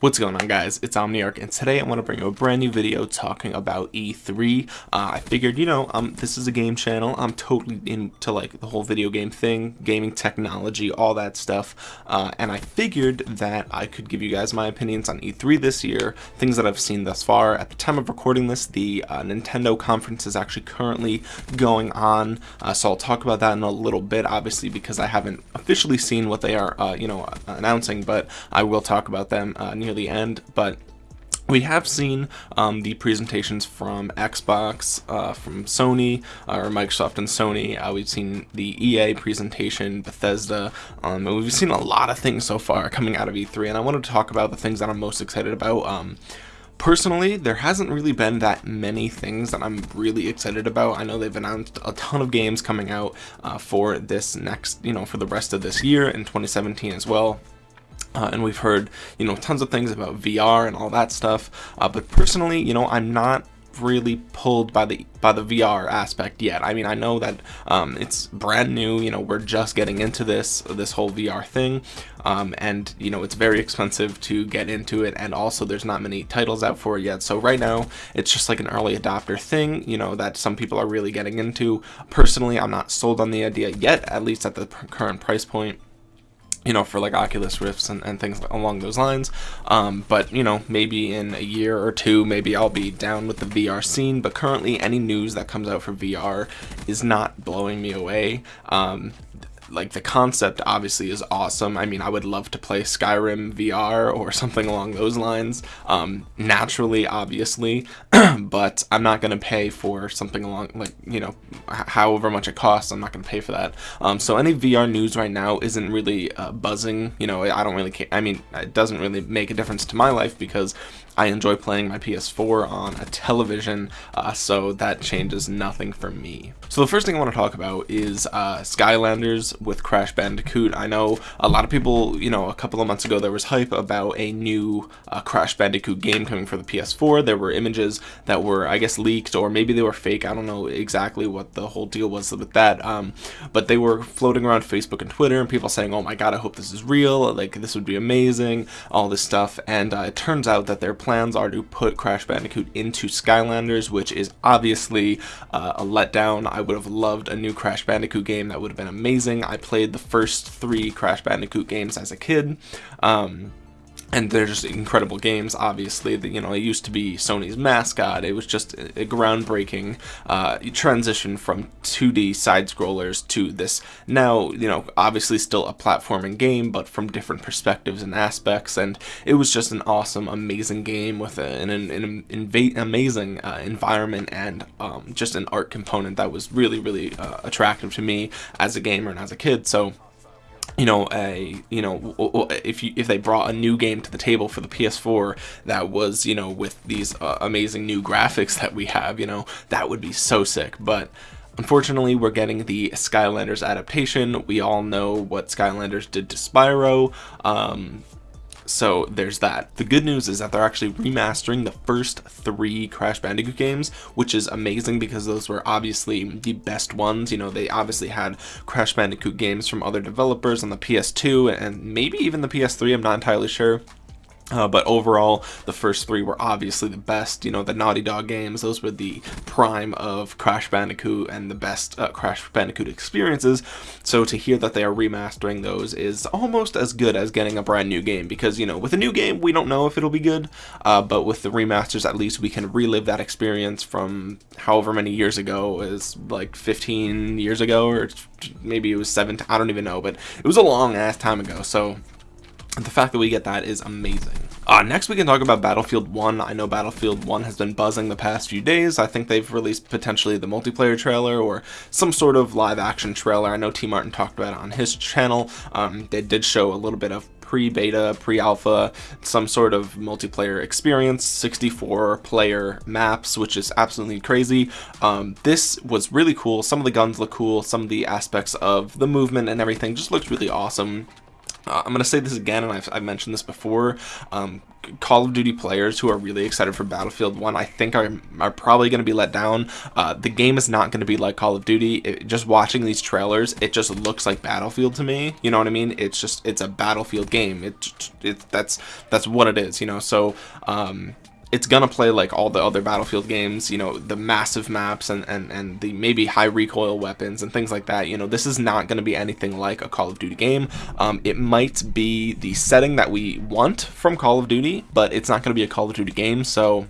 What's going on guys, it's Omniarch and today I want to bring you a brand new video talking about E3. Uh, I figured, you know, um, this is a game channel, I'm totally into like the whole video game thing, gaming technology, all that stuff, uh, and I figured that I could give you guys my opinions on E3 this year, things that I've seen thus far. At the time of recording this, the uh, Nintendo conference is actually currently going on, uh, so I'll talk about that in a little bit, obviously because I haven't officially seen what they are, uh, you know, announcing, but I will talk about them uh, near the end, but we have seen um, the presentations from Xbox, uh, from Sony, uh, or Microsoft and Sony. Uh, we've seen the EA presentation, Bethesda, um, and we've seen a lot of things so far coming out of E3. And I wanted to talk about the things that I'm most excited about. Um, personally, there hasn't really been that many things that I'm really excited about. I know they've announced a ton of games coming out uh, for this next, you know, for the rest of this year in 2017 as well. Uh, and we've heard, you know, tons of things about VR and all that stuff. Uh, but personally, you know, I'm not really pulled by the by the VR aspect yet. I mean, I know that um, it's brand new. You know, we're just getting into this this whole VR thing, um, and you know, it's very expensive to get into it, and also there's not many titles out for it yet. So right now, it's just like an early adopter thing. You know, that some people are really getting into. Personally, I'm not sold on the idea yet, at least at the current price point you know, for like Oculus Rifts and, and things along those lines. Um, but, you know, maybe in a year or two, maybe I'll be down with the VR scene. But currently, any news that comes out for VR is not blowing me away. Um, like the concept obviously is awesome. I mean, I would love to play Skyrim VR or something along those lines. Um, naturally, obviously, but I'm not going to pay for something along like you know, however much it costs. I'm not going to pay for that. Um, so any VR news right now isn't really uh, buzzing. You know, I don't really care. I mean, it doesn't really make a difference to my life because I enjoy playing my PS4 on a television, uh, so that changes nothing for me. So the first thing I want to talk about is uh, Skylanders with Crash Bandicoot. I know a lot of people, you know, a couple of months ago there was hype about a new uh, Crash Bandicoot game coming for the PS4. There were images that were, I guess, leaked or maybe they were fake. I don't know exactly what the whole deal was with that, um, but they were floating around Facebook and Twitter and people saying, oh my god, I hope this is real, like this would be amazing, all this stuff, and uh, it turns out that their plans are to put Crash Bandicoot into Skylanders, which is obviously uh, a letdown. I would have loved a new Crash Bandicoot game. That would have been amazing. I played the first three Crash Bandicoot games as a kid. Um, and they're just incredible games obviously. You know it used to be Sony's mascot. It was just a, groundbreaking uh, transition from 2D side scrollers to this. Now you know obviously still a platforming game but from different perspectives and aspects. And it was just an awesome amazing game with an, an, an amazing uh, environment and um, just an art component that was really really uh, attractive to me as a gamer and as a kid. So you know a you know if you if they brought a new game to the table for the PS4 that was you know with these uh, amazing new graphics that we have you know that would be so sick but Unfortunately, we're getting the Skylanders adaptation. We all know what Skylanders did to Spyro. Um, so there's that. The good news is that they're actually remastering the first three Crash Bandicoot games, which is amazing because those were obviously the best ones. You know, they obviously had Crash Bandicoot games from other developers on the PS2 and maybe even the PS3, I'm not entirely sure. Uh, but overall, the first three were obviously the best. You know, the Naughty Dog games, those were the prime of Crash Bandicoot and the best uh, Crash Bandicoot experiences. So to hear that they are remastering those is almost as good as getting a brand new game because, you know, with a new game, we don't know if it'll be good. Uh, but with the remasters, at least we can relive that experience from however many years ago, is like 15 years ago, or maybe it was 17, I don't even know, but it was a long ass time ago. So the fact that we get that is amazing. Uh, next we can talk about Battlefield 1. I know Battlefield 1 has been buzzing the past few days. I think they've released potentially the multiplayer trailer or some sort of live action trailer. I know T Martin talked about it on his channel. Um, they did show a little bit of pre-beta, pre-alpha, some sort of multiplayer experience, 64 player maps, which is absolutely crazy. Um, this was really cool. Some of the guns look cool. Some of the aspects of the movement and everything just looks really awesome uh, I'm going to say this again, and I've, I've mentioned this before. Um, Call of Duty players who are really excited for Battlefield 1, I think are, are probably going to be let down. Uh, the game is not going to be like Call of Duty. It, just watching these trailers, it just looks like Battlefield to me. You know what I mean? It's just, it's a Battlefield game. It, it, that's, that's what it is, you know? So, um, it's gonna play like all the other battlefield games you know the massive maps and and and the maybe high recoil weapons and things like that you know this is not gonna be anything like a call of duty game. Um, it might be the setting that we want from call of duty but it's not gonna be a call of duty game so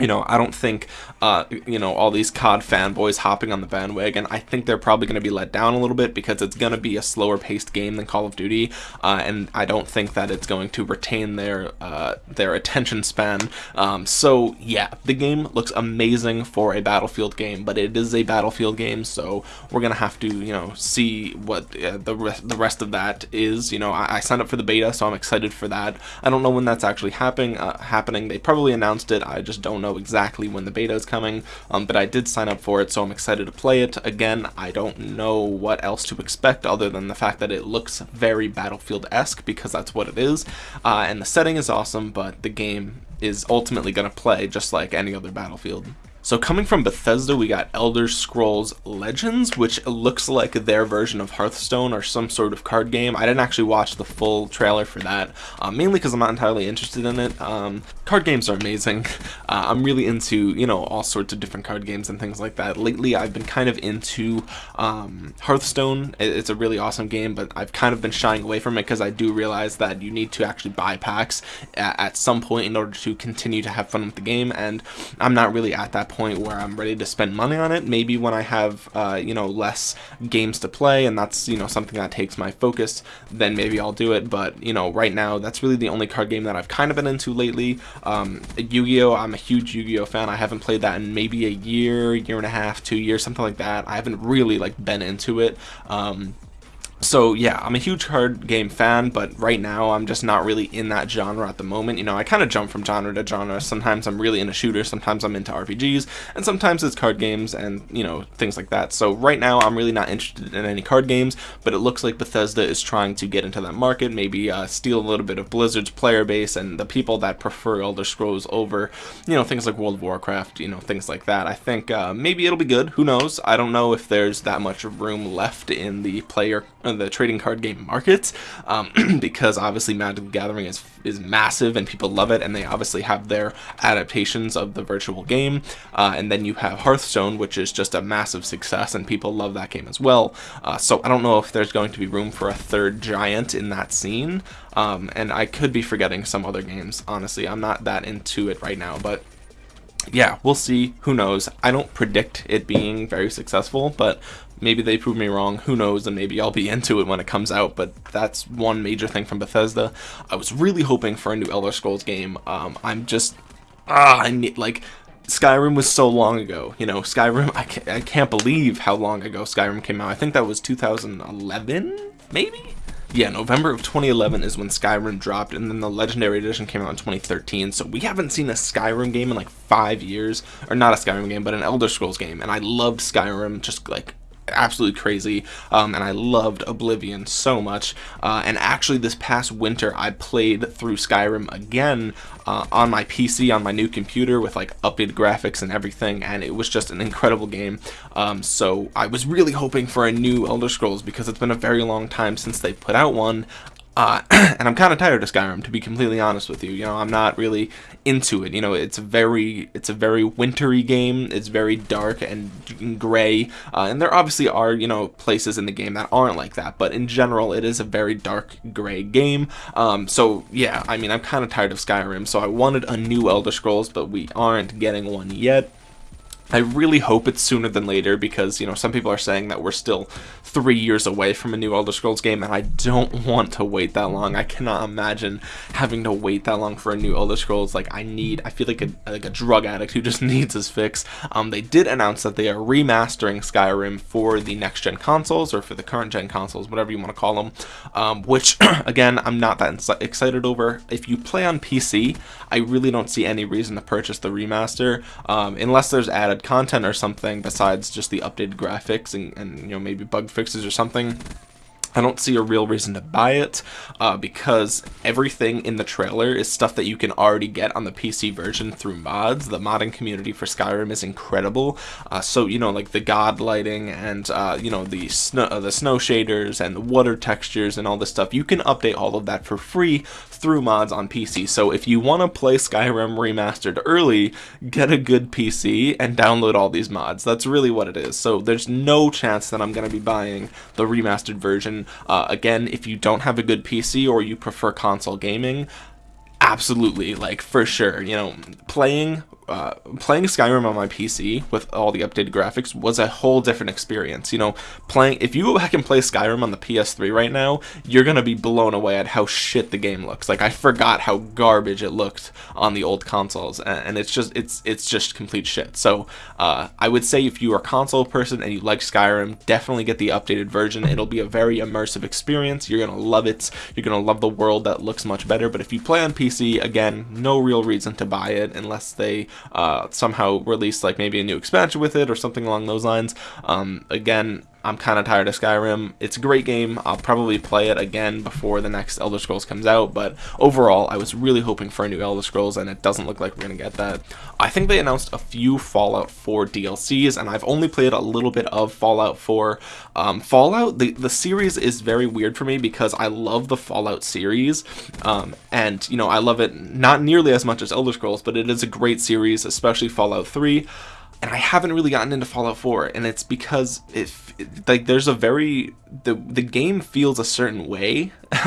you know, I don't think, uh, you know, all these COD fanboys hopping on the bandwagon, I think they're probably going to be let down a little bit because it's going to be a slower paced game than Call of Duty, uh, and I don't think that it's going to retain their, uh, their attention span. Um, so, yeah, the game looks amazing for a Battlefield game, but it is a Battlefield game, so we're going to have to, you know, see what uh, the, re the rest of that is. You know, I, I, signed up for the beta, so I'm excited for that. I don't know when that's actually happening. Uh, happening. They probably announced it, I just don't know exactly when the beta is coming, um, but I did sign up for it, so I'm excited to play it. Again, I don't know what else to expect other than the fact that it looks very Battlefield-esque, because that's what it is, uh, and the setting is awesome, but the game is ultimately going to play just like any other Battlefield. So coming from Bethesda, we got Elder Scrolls Legends, which looks like their version of Hearthstone or some sort of card game. I didn't actually watch the full trailer for that, uh, mainly because I'm not entirely interested in it. Um, card games are amazing. Uh, I'm really into, you know, all sorts of different card games and things like that. Lately, I've been kind of into um, Hearthstone. It's a really awesome game, but I've kind of been shying away from it because I do realize that you need to actually buy packs at, some point in order to continue to have fun with the game, and I'm not really at that where I'm ready to spend money on it. Maybe when I have, uh, you know, less games to play and that's, you know, something that takes my focus, then maybe I'll do it. But, you know, right now, that's really the only card game that I've kind of been into lately. Um, Yu-Gi-Oh! I'm a huge Yu-Gi-Oh! fan. I haven't played that in maybe a year, year and a half, two years, something like that. I haven't really, like, been into it. Um, so yeah, I'm a huge card game fan, but right now I'm just not really in that genre at the moment. You know, I kind of jump from genre to genre. Sometimes I'm really into shooters, sometimes I'm into RPGs, and sometimes it's card games and, you know, things like that. So right now I'm really not interested in any card games, but it looks like Bethesda is trying to get into that market, maybe uh, steal a little bit of Blizzard's player base and the people that prefer Elder Scrolls over, you know, things like World of Warcraft, you know, things like that. I think uh, maybe it'll be good. Who knows? I don't know if there's that much room left in the player the trading card game markets um, because obviously Magic the Gathering is is massive and people love it and they obviously have their adaptations of the virtual game uh, and then you have Hearthstone which is just a massive success and people love that game as well uh, so I don't know if there's going to be room for a third giant in that scene um, and I could be forgetting some other games honestly I'm not that into it right now but yeah, we'll see. Who knows? I don't predict it being very successful, but maybe they prove me wrong. Who knows? And maybe I'll be into it when it comes out. But that's one major thing from Bethesda. I was really hoping for a new Elder Scrolls game. Um, I'm just ah, I need like Skyrim was so long ago. You know, Skyrim. I can't, I can't believe how long ago Skyrim came out. I think that was 2011, maybe yeah, November of 2011 is when Skyrim dropped, and then the Legendary Edition came out in 2013. So we haven't seen a Skyrim game in like five years, or not a Skyrim game, but an Elder Scrolls game. And I loved Skyrim, just like absolutely crazy um, and I loved Oblivion so much. Uh, and actually this past winter I played through Skyrim again uh, on my PC on my new computer with like updated graphics and everything and it was just an incredible game. Um, so I was really hoping for a new Elder Scrolls because it's been a very long time since they put out one uh, and I'm kind of tired of Skyrim, to be completely honest with you. You know, I'm not really into it. You know, it's a very, it's a very wintry game. It's very dark and gray, uh, and there obviously are, you know, places in the game that aren't like that. But in general, it is a very dark gray game. Um, so yeah, I mean, I'm kind of tired of Skyrim. So I wanted a new Elder Scrolls, but we aren't getting one yet. I really hope it's sooner than later because, you know, some people are saying that we're still three years away from a new Elder Scrolls game, and I don't want to wait that long. I cannot imagine having to wait that long for a new Elder Scrolls. Like, I need, I feel like a, like a drug addict who just needs his fix. Um, they did announce that they are remastering Skyrim for the next-gen consoles, or for the current-gen consoles, whatever you want to call them, um, which, again, I'm not that excited over. If you play on PC, I really don't see any reason to purchase the remaster, um, unless there's added content or something besides just the updated graphics and, and you know maybe bug fixes or something I don't see a real reason to buy it uh, because everything in the trailer is stuff that you can already get on the PC version through mods. The modding community for Skyrim is incredible. Uh, so you know, like the god lighting and uh, you know the snow, uh, the snow shaders and the water textures and all this stuff. You can update all of that for free through mods on PC. So if you want to play Skyrim remastered early, get a good PC and download all these mods. That's really what it is. So there's no chance that I'm going to be buying the remastered version uh, again, if you don't have a good PC or you prefer console gaming, absolutely, like for sure, you know, playing uh, playing Skyrim on my PC with all the updated graphics was a whole different experience. You know, playing if you go back and play Skyrim on the PS3 right now, you're gonna be blown away at how shit the game looks. Like I forgot how garbage it looked on the old consoles, and it's just it's it's just complete shit. So uh, I would say if you are a console person and you like Skyrim, definitely get the updated version. It'll be a very immersive experience. You're gonna love it. You're gonna love the world that looks much better. But if you play on PC, again, no real reason to buy it unless they uh, somehow release like maybe a new expansion with it or something along those lines. Um, again, I'm kind of tired of Skyrim. It's a great game. I'll probably play it again before the next Elder Scrolls comes out, but overall, I was really hoping for a new Elder Scrolls, and it doesn't look like we're going to get that. I think they announced a few Fallout 4 DLCs, and I've only played a little bit of Fallout 4. Um, Fallout, the, the series is very weird for me because I love the Fallout series, um, and, you know, I love it not nearly as much as Elder Scrolls, but it is a great series, especially Fallout 3 and I haven't really gotten into Fallout 4, and it's because if like there's a very the the game feels a certain way,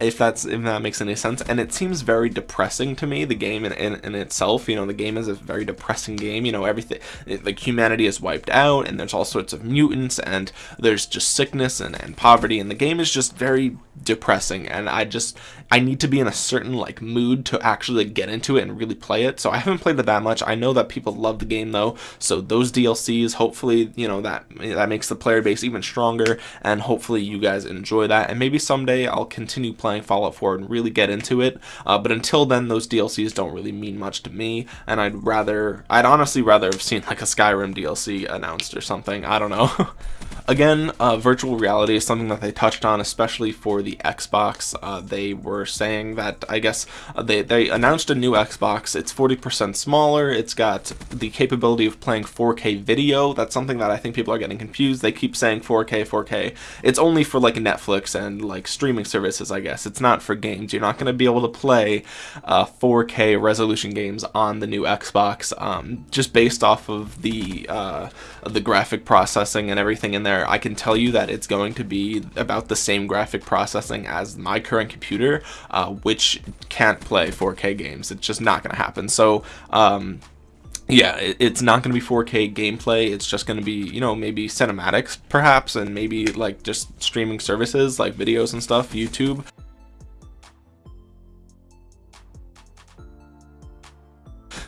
if that's if that makes any sense, and it seems very depressing to me. The game in, in, in itself, you know, the game is a very depressing game. You know, everything like humanity is wiped out, and there's all sorts of mutants, and there's just sickness and, and poverty, and the game is just very depressing. And I just I need to be in a certain like mood to actually get into it and really play it. So I haven't played it that much. I know that people love the game though, so those DLCs, hopefully, you know that that makes the player base even stronger, and hopefully you guys enjoy that. And maybe someday I'll continue playing Fallout 4 and really get into it. Uh, but until then, those DLCs don't really mean much to me, and I'd rather, I'd honestly rather have seen like a Skyrim DLC announced or something. I don't know. Again, uh, virtual reality is something that they touched on, especially for the Xbox. Uh, they were saying that, I guess, uh, they, they announced a new Xbox. It's 40% smaller. It's got the capability of playing 4K video. That's something that I think people are getting confused. They keep saying 4K, 4K. It's only for like Netflix and like streaming services, I guess. It's not for games. You're not going to be able to play 4K uh, resolution games on the new Xbox um, just based off of the, uh, the graphic processing and everything in there there, I can tell you that it's going to be about the same graphic processing as my current computer, uh, which can't play 4K games. It's just not going to happen. So, um, yeah, it's not going to be 4K gameplay. It's just going to be, you know, maybe cinematics perhaps, and maybe like just streaming services like videos and stuff, YouTube.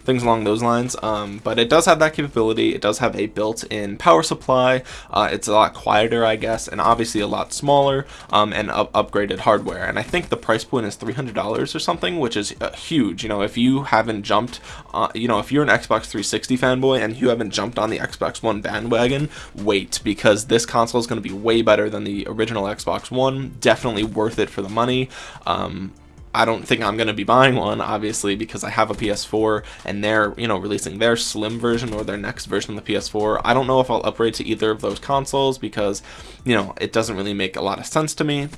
Things along those lines. Um, but it does have that capability. It does have a built-in power supply. Uh, it's a lot quieter, I guess, and obviously a lot smaller um, and up upgraded hardware. And I think the price point is $300 or something, which is uh, huge. You know, if you haven't jumped, uh, you know, if you're an Xbox 360 fanboy and you haven't jumped on the Xbox One bandwagon, wait, because this console is going to be way better than the original Xbox One. Definitely worth it for the money. Um, I don't think I'm going to be buying one, obviously, because I have a PS4 and they're, you know, releasing their slim version or their next version of the PS4. I don't know if I'll upgrade to either of those consoles because, you know, it doesn't really make a lot of sense to me.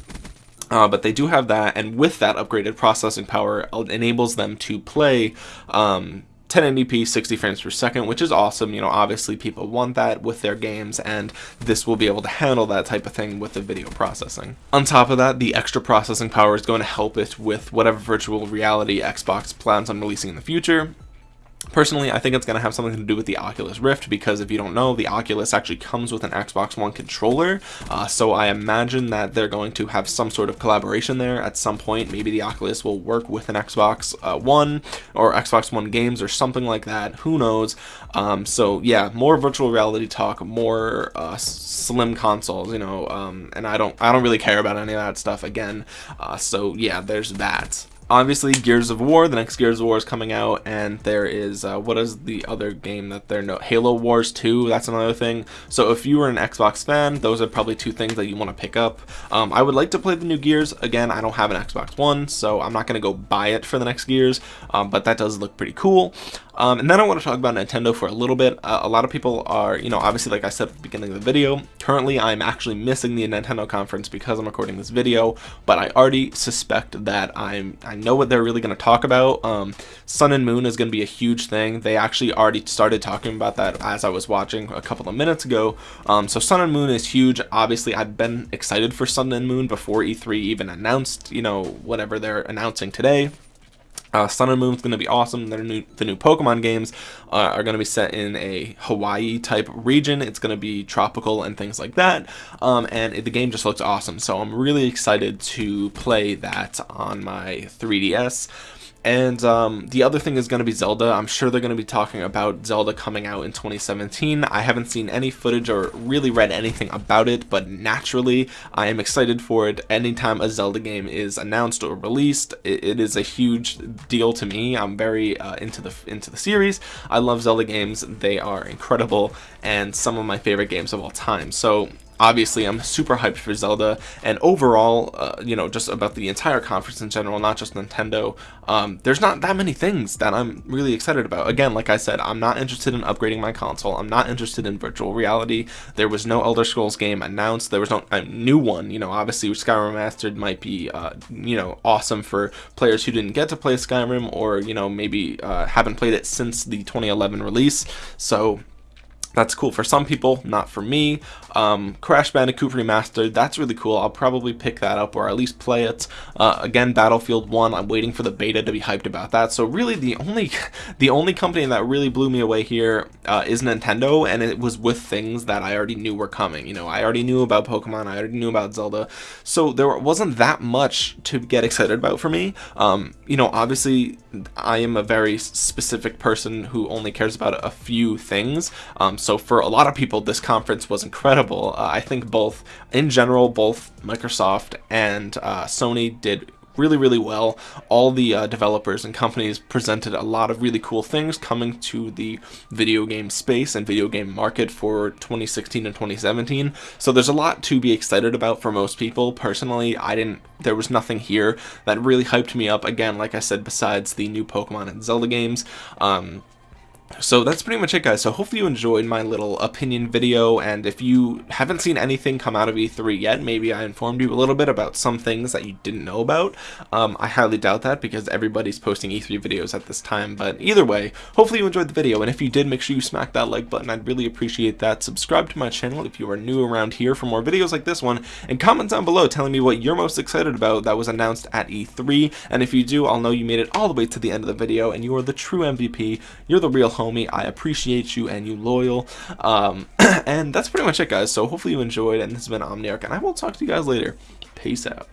Uh, but they do have that, and with that upgraded processing power, it enables them to play um, 1080p 60 frames per second which is awesome. You know obviously people want that with their games and this will be able to handle that type of thing with the video processing. On top of that the extra processing power is going to help it with whatever virtual reality xbox plans on releasing in the future Personally, I think it's going to have something to do with the Oculus Rift because if you don't know, the Oculus actually comes with an Xbox One controller. Uh, so I imagine that they're going to have some sort of collaboration there at some point. Maybe the Oculus will work with an Xbox uh, One or Xbox One games or something like that. Who knows? Um, so yeah, more virtual reality talk, more uh, slim consoles, you know, um, and I don't, I don't really care about any of that stuff again. Uh, so yeah, there's that. Obviously Gears of War. The next Gears of War is coming out, and there is uh, what is the other game that they're no Halo Wars 2. That's another thing. So if you were an Xbox fan, those are probably two things that you want to pick up. Um, I would like to play the new Gears. Again, I don't have an Xbox One, so I'm not going to go buy it for the next Gears, um, but that does look pretty cool. Um, and then I want to talk about Nintendo for a little bit. Uh, a lot of people are, you know, obviously, like I said at the beginning of the video, currently I'm actually missing the Nintendo conference because I'm recording this video, but I already suspect that I'm, I know what they're really going to talk about. Um, Sun and Moon is going to be a huge thing. They actually already started talking about that as I was watching a couple of minutes ago. Um, so Sun and Moon is huge. Obviously, I've been excited for Sun and Moon before E3 even announced, you know, whatever they're announcing today. Uh, Sun and Moon is going to be awesome. Their new, the new Pokemon games uh, are going to be set in a Hawaii type region. It's going to be tropical and things like that. Um, and it, the game just looks awesome. So I'm really excited to play that on my 3DS. And um, the other thing is going to be Zelda. I'm sure they're going to be talking about Zelda coming out in 2017. I haven't seen any footage or really read anything about it, but naturally, I am excited for it. Anytime a Zelda game is announced or released, it, it is a huge deal to me. I'm very uh, into the into the series. I love Zelda games. They are incredible and some of my favorite games of all time. So obviously I'm super hyped for Zelda and overall uh, you know just about the entire conference in general not just Nintendo um, there's not that many things that I'm really excited about. Again like I said I'm not interested in upgrading my console. I'm not interested in virtual reality. There was no Elder Scrolls game announced. There was no a new one. You know obviously Skyrim Remastered might be uh, you know awesome for players who didn't get to play Skyrim or you know maybe uh, haven't played it since the 2011 release. So that's cool for some people, not for me. Um, Crash Bandicoot Remastered, that's really cool. I'll probably pick that up or at least play it. Uh, again, Battlefield 1, I'm waiting for the beta to be hyped about that. So really the only the only company that really blew me away here uh, is Nintendo and it was with things that I already knew were coming. You know, I already knew about Pokemon, I already knew about Zelda. So there wasn't that much to get excited about for me. Um, you know, obviously I am a very specific person who only cares about a few things. Um, so for a lot of people, this conference was incredible. Uh, I think both, in general, both Microsoft and uh, Sony did really really well. All the uh, developers and companies presented a lot of really cool things coming to the video game space and video game market for 2016 and 2017 so there's a lot to be excited about for most people. Personally I didn't there was nothing here that really hyped me up. Again like I said besides the new Pokemon and Zelda games um, so that's pretty much it guys. So hopefully you enjoyed my little opinion video and if you haven't seen anything come out of e3 yet maybe i informed you a little bit about some things that you didn't know about. Um, i highly doubt that because everybody's posting e3 videos at this time but either way hopefully you enjoyed the video and if you did make sure you smack that like button. I'd really appreciate that. Subscribe to my channel if you are new around here for more videos like this one and comment down below telling me what you're most excited about that was announced at e3 and if you do i'll know you made it all the way to the end of the video and you are the true mvp you're the real homie. I appreciate you and you loyal. Um, and that's pretty much it, guys. So hopefully you enjoyed, and this has been Omniarch, and I will talk to you guys later. Peace out.